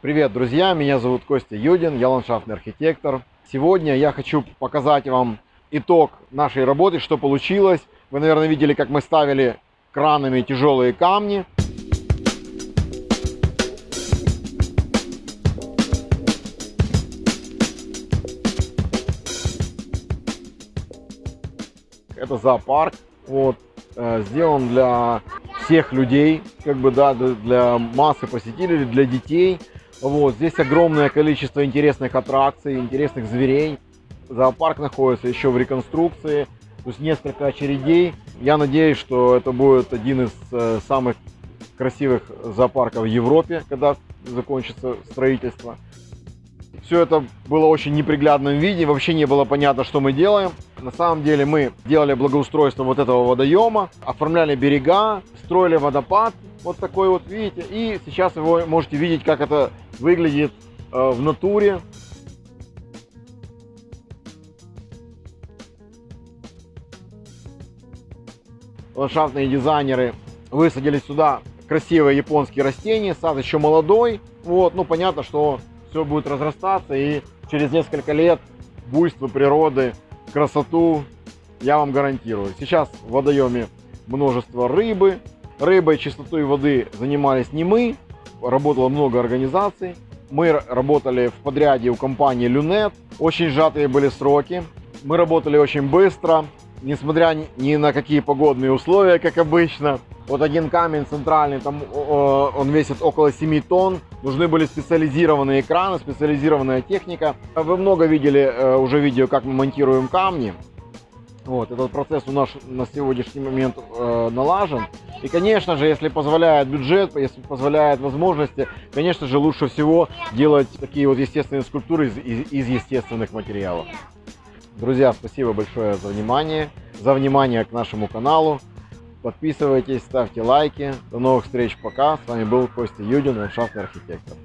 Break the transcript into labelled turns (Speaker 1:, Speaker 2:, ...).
Speaker 1: Привет, друзья! Меня зовут Костя Юдин, я ландшафтный архитектор. Сегодня я хочу показать вам итог нашей работы, что получилось. Вы, наверное, видели, как мы ставили кранами тяжелые камни. Это зоопарк, вот, э, сделан для всех людей, как бы, да, для массы посетителей, для детей. Вот, здесь огромное количество интересных аттракций, интересных зверей. Зоопарк находится еще в реконструкции, то есть несколько очередей. Я надеюсь, что это будет один из э, самых красивых зоопарков в Европе, когда закончится строительство. Все это было очень неприглядном виде, вообще не было понятно, что мы делаем. На самом деле мы делали благоустройство вот этого водоема, оформляли берега, строили водопад, вот такой вот, видите. И сейчас вы можете видеть, как это выглядит э, в натуре. Ландшафтные дизайнеры высадили сюда красивые японские растения, сад еще молодой. Вот, ну понятно, что все будет разрастаться и через несколько лет буйство природы, красоту я вам гарантирую. Сейчас в водоеме множество рыбы. Рыбой, чистотой воды занимались не мы, работало много организаций. Мы работали в подряде у компании Люнет, очень сжатые были сроки. Мы работали очень быстро, несмотря ни на какие погодные условия, как обычно. Вот один камень центральный, там он весит около 7 тонн. Нужны были специализированные экраны, специализированная техника. Вы много видели э, уже видео, как мы монтируем камни. Вот, этот процесс у нас на сегодняшний момент э, налажен. И, конечно же, если позволяет бюджет, если позволяет возможности, конечно же, лучше всего делать такие вот естественные скульптуры из, из, из естественных материалов. Друзья, спасибо большое за внимание, за внимание к нашему каналу. Подписывайтесь, ставьте лайки. До новых встреч, пока. С вами был Костя Юдин, ландшафтный архитектор.